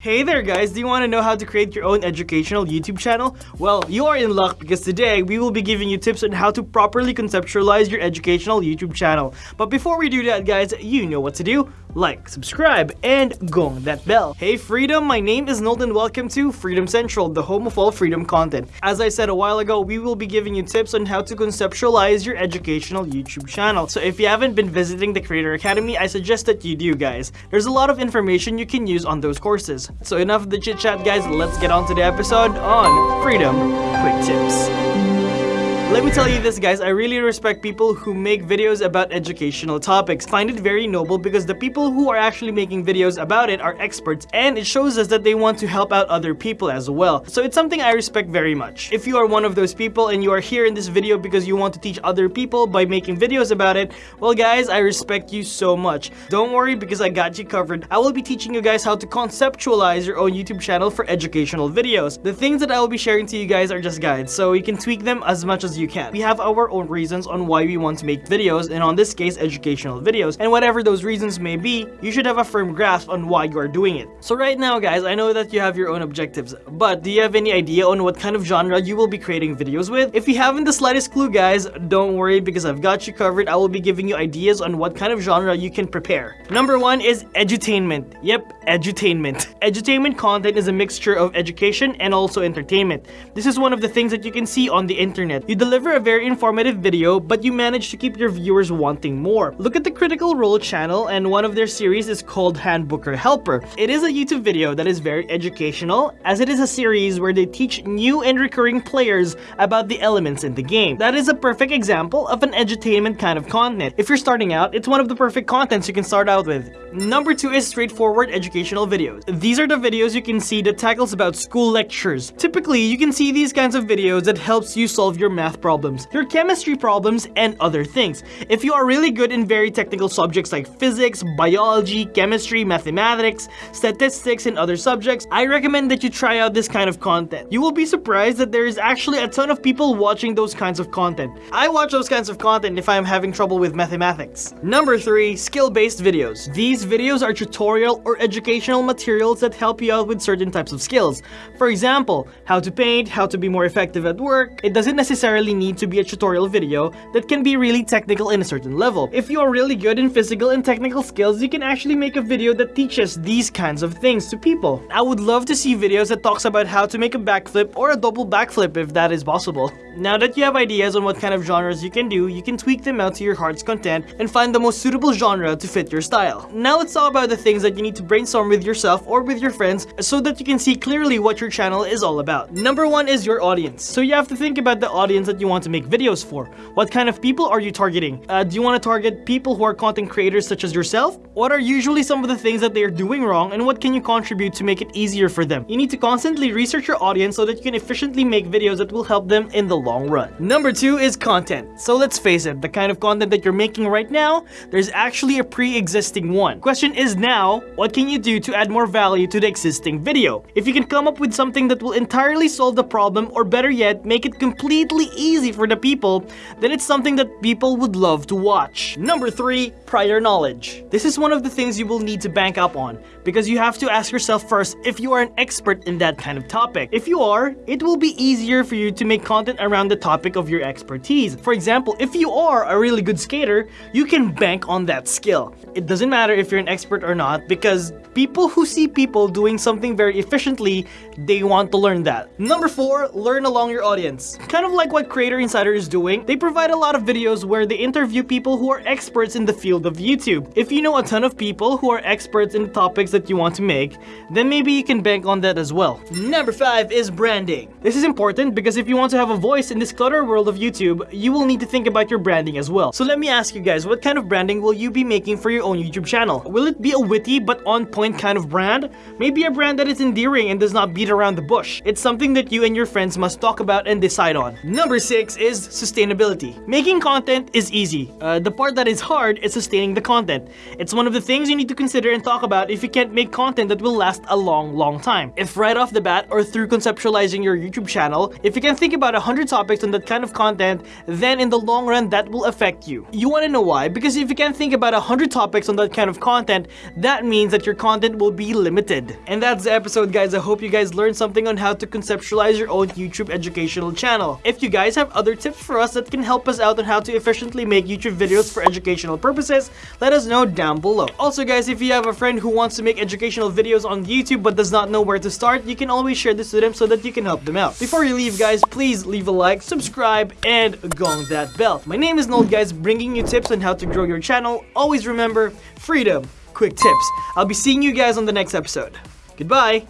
Hey there guys, do you want to know how to create your own educational YouTube channel? Well, you are in luck because today we will be giving you tips on how to properly conceptualize your educational YouTube channel. But before we do that guys, you know what to do. Like, subscribe, and gong that bell. Hey Freedom, my name is Nolden. Welcome to Freedom Central, the home of all freedom content. As I said a while ago, we will be giving you tips on how to conceptualize your educational YouTube channel. So if you haven't been visiting the Creator Academy, I suggest that you do guys. There's a lot of information you can use on those courses. So enough of the chit chat guys, let's get on to the episode on Freedom Quick Tips. Let me tell you this guys, I really respect people who make videos about educational topics. Find it very noble because the people who are actually making videos about it are experts and it shows us that they want to help out other people as well. So it's something I respect very much. If you are one of those people and you are here in this video because you want to teach other people by making videos about it, well guys, I respect you so much. Don't worry because I got you covered. I will be teaching you guys how to conceptualize your own YouTube channel for educational videos. The things that I will be sharing to you guys are just guides, so you can tweak them as much as you can. We have our own reasons on why we want to make videos, and on this case, educational videos. And whatever those reasons may be, you should have a firm grasp on why you are doing it. So right now, guys, I know that you have your own objectives, but do you have any idea on what kind of genre you will be creating videos with? If you haven't the slightest clue, guys, don't worry because I've got you covered. I will be giving you ideas on what kind of genre you can prepare. Number one is edutainment. Yep, edutainment. Edutainment content is a mixture of education and also entertainment. This is one of the things that you can see on the internet. You deliver a very informative video, but you manage to keep your viewers wanting more. Look at the Critical Role channel and one of their series is called Handbooker Helper. It is a YouTube video that is very educational as it is a series where they teach new and recurring players about the elements in the game. That is a perfect example of an edutainment kind of content. If you're starting out, it's one of the perfect contents you can start out with. Number two is straightforward educational videos. These are the videos you can see that tackles about school lectures. Typically, you can see these kinds of videos that helps you solve your math problems, your chemistry problems, and other things. If you are really good in very technical subjects like physics, biology, chemistry, mathematics, statistics, and other subjects, I recommend that you try out this kind of content. You will be surprised that there is actually a ton of people watching those kinds of content. I watch those kinds of content if I'm having trouble with mathematics. Number 3. Skill-based videos. These videos are tutorial or educational materials that help you out with certain types of skills. For example, how to paint, how to be more effective at work. It doesn't necessarily need to be a tutorial video that can be really technical in a certain level. If you are really good in physical and technical skills, you can actually make a video that teaches these kinds of things to people. I would love to see videos that talks about how to make a backflip or a double backflip if that is possible. Now that you have ideas on what kind of genres you can do, you can tweak them out to your heart's content and find the most suitable genre to fit your style. Now let's talk about the things that you need to brainstorm with yourself or with your friends so that you can see clearly what your channel is all about. Number one is your audience. So you have to think about the audience that you want to make videos for. What kind of people are you targeting? Uh, do you want to target people who are content creators such as yourself? What are usually some of the things that they are doing wrong and what can you contribute to make it easier for them? You need to constantly research your audience so that you can efficiently make videos that will help them in the long run. Number two is content. So let's face it, the kind of content that you're making right now, there's actually a pre-existing one. Question is now, what can you do to add more value to the existing video? If you can come up with something that will entirely solve the problem or better yet, make it completely easy for the people, then it's something that people would love to watch. Number 3. Prior knowledge. This is one of the things you will need to bank up on because you have to ask yourself first if you are an expert in that kind of topic. If you are, it will be easier for you to make content around the topic of your expertise. For example, if you are a really good skater, you can bank on that skill. It doesn't matter if you're an expert or not because people who see people doing something very efficiently, they want to learn that. Number 4. Learn along your audience. Kind of like what Creator Insider is doing, they provide a lot of videos where they interview people who are experts in the field of YouTube. If you know a ton of people who are experts in the topics that you want to make, then maybe you can bank on that as well. Number 5 is branding. This is important because if you want to have a voice in this clutter world of YouTube, you will need to think about your branding as well. So let me ask you guys, what kind of branding will you be making for your own YouTube channel? Will it be a witty but on point kind of brand? Maybe a brand that is endearing and does not beat around the bush. It's something that you and your friends must talk about and decide on. Number Number six is sustainability. Making content is easy. Uh, the part that is hard is sustaining the content. It's one of the things you need to consider and talk about if you can't make content that will last a long, long time. If right off the bat or through conceptualizing your YouTube channel, if you can think about 100 topics on that kind of content, then in the long run that will affect you. You want to know why? Because if you can think about 100 topics on that kind of content, that means that your content will be limited. And that's the episode guys. I hope you guys learned something on how to conceptualize your own YouTube educational channel. If you guys have other tips for us that can help us out on how to efficiently make YouTube videos for educational purposes, let us know down below. Also guys, if you have a friend who wants to make educational videos on YouTube but does not know where to start, you can always share this to them so that you can help them out. Before you leave guys, please leave a like, subscribe, and gong that bell. My name is Noel guys, bringing you tips on how to grow your channel. Always remember, freedom, quick tips. I'll be seeing you guys on the next episode. Goodbye!